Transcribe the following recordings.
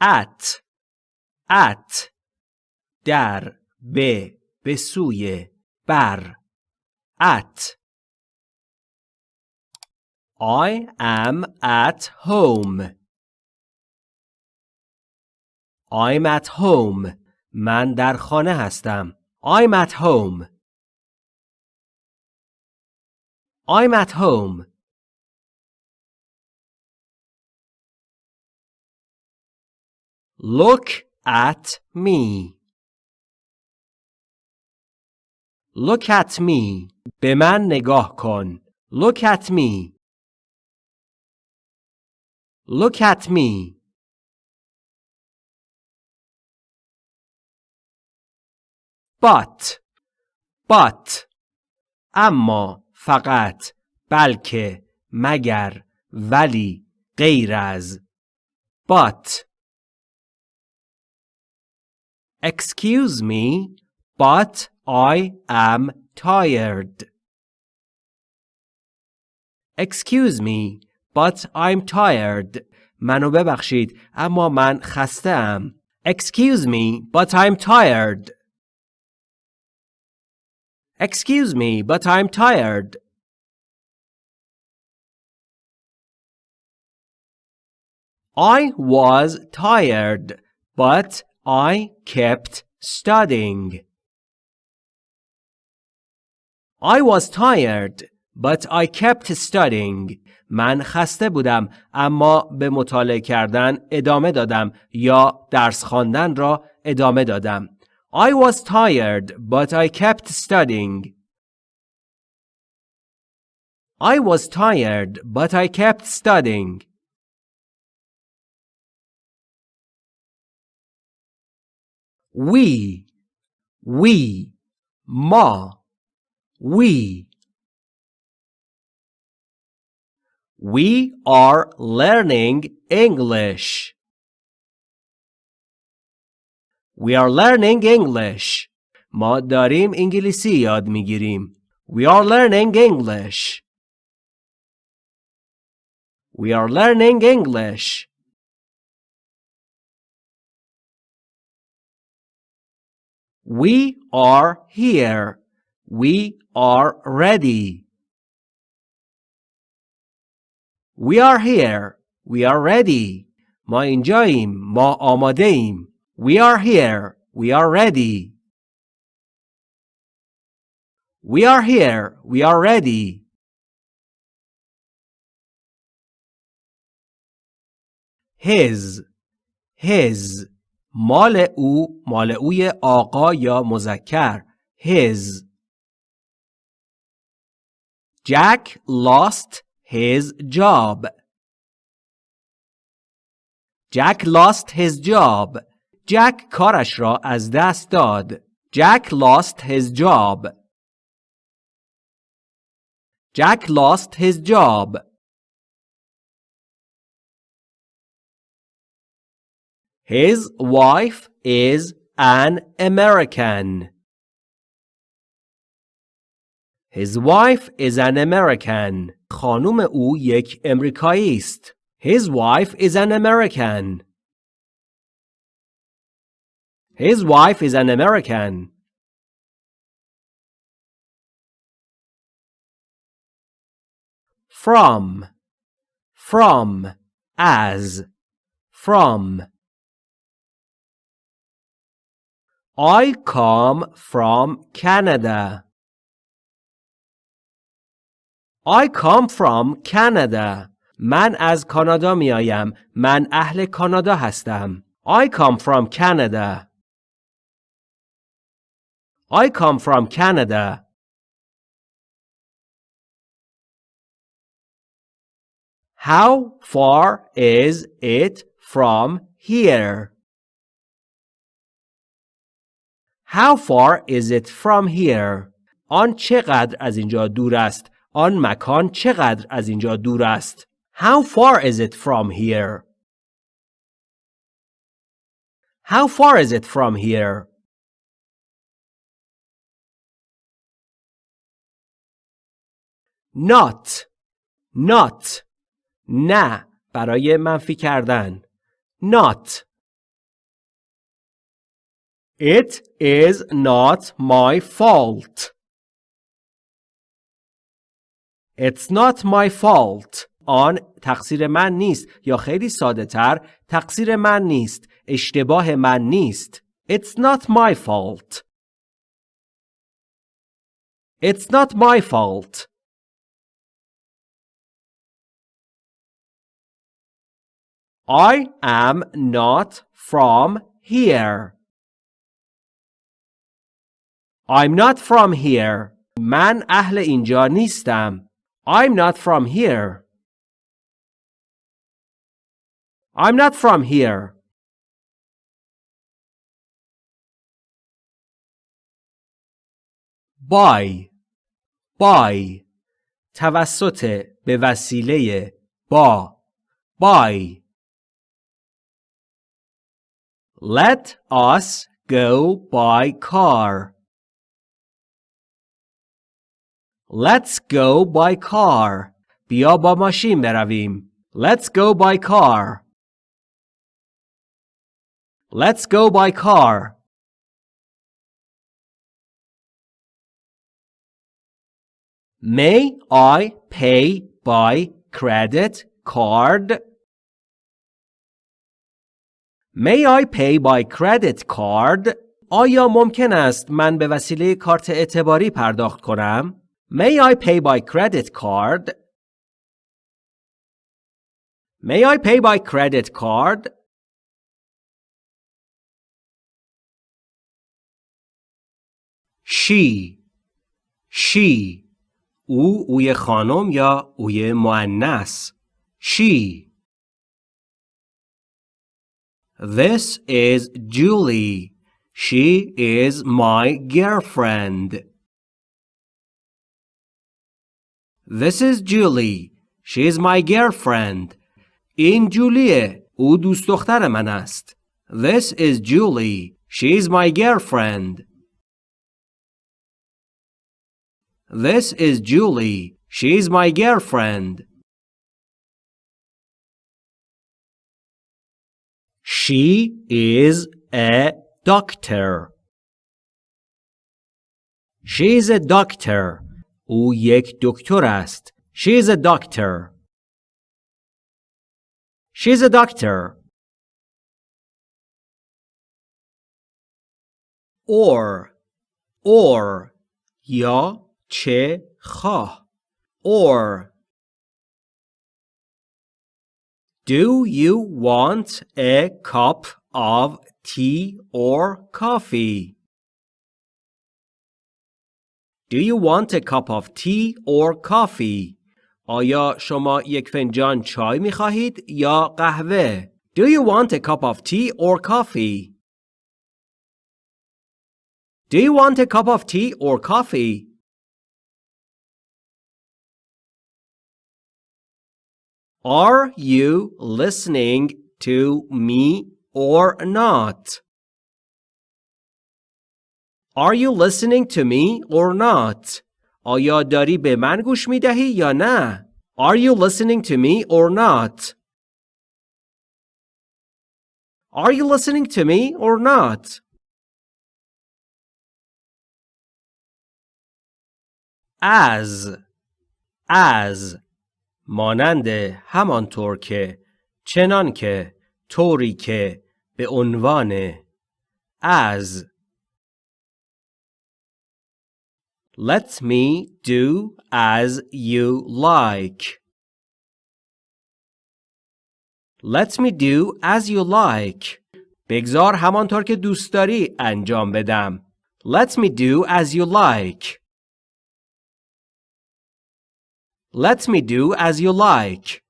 at at در به به سوی بر at I am at home I'm at home من در خانه هستم I'm at home I'm at home Look at me Look at me به من نگاه کن Look at me Look at me but but اما فقط بلکه مگر ولی غیر از but Excuse me but I am tired Excuse me but I'm tired منو ببخشید اما من خسته ام Excuse me but I'm tired Excuse me, but I'm tired. I was tired, but I kept studying. I was tired, but I kept studying. من خسته بودم اما به مطالعه کردن ادامه دادم یا درس خواندن را ادامه دادم. I was tired, but I kept studying. I was tired, but I kept studying. We, we, ma, we. We are learning English. We are learning English. ما داریم انگلیسی یاد میگیریم. We are learning English. We are learning English. We are here. We are ready. We are here. We are ready. ما اینجاییم. ما آماده ایم. We are here. We are ready. We are here. We are ready. His. His. مال او مال اوی آقا یا مذکر. His. Jack lost his job. Jack lost his job. جک کارش را از دست داد. Jack lost his job. Jack lost his job. His wife is an American. His wife is an American. خانم او یک امریکایی است. His wife is an American. His wife is an American. From, from, as, from. I come from Canada. I come from Canada. من از کانادا می آیم. من اهل کانادا هستم. I come from Canada. I come from Canada. How far is it from here? How far is it from here? آن چقدر از اینجا دور است؟ آن مکان چقدر از اینجا دور است؟ How far is it from here? How far is it from here? not not نه برای منفی کردن not It is not my fault. It's not my fault. آن تقصیر من نیست یا خیلی ساده تر تقصیر من نیست اشتباه من نیست It's not my fault It's not my fault I am not from here I'm not from here من اهل اینجا نیستم I'm not from here I'm not from here. by by توسط به وسیله با by Let us go by car. Let's go by car. بیا با ماشین برویم. Let's go by car. Let's go by car. May I pay by credit card? May I pay by credit card? آیا ممکن است من به وسیله کارت اعتباری پرداخت کنم؟ May I pay by credit card? May I pay by credit card? she she او اوی خانم یا اوی مؤنث she This is Julie. She is my girlfriend. This is Julie. She is my girlfriend. این جولیه. او دوست دختر من است. This is Julie. She is my girlfriend. This is Julie. She's my girlfriend. She is a doctor. She is a doctor. او یک دکتر است. She is a doctor. She's a doctor. Or, or, یا چه خواه or Do you want a cup of tea or coffee? Do you want a cup of tea or coffee? آیا شما یک فنجان چای می خواهید یا قهوه؟ Do you want a cup of tea or coffee? Do you want a cup of tea or coffee? Are you listening to me or not? Are you listening to me or not? آیا داری به من گوش می دهی یا نه؟ Are you listening to me or not? Are you listening to me or not? As as مانند همانطور که چنان که طوری که به عنوان as Let me do as you like. Let me do as you like. بگذار همانطور که دوست داری انجام بدم. Let me do as you like. Let me do as you like.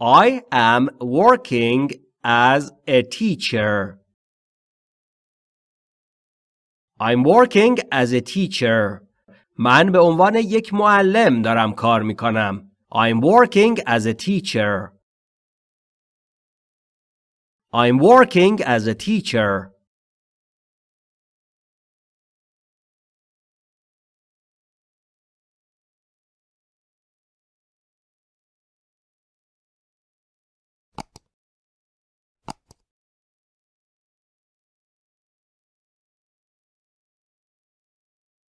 I am working as a teacher. I'm working as a teacher. من به عنوان یک معلم دارم کار می کنم. I'm working as a teacher. I'm working as a teacher.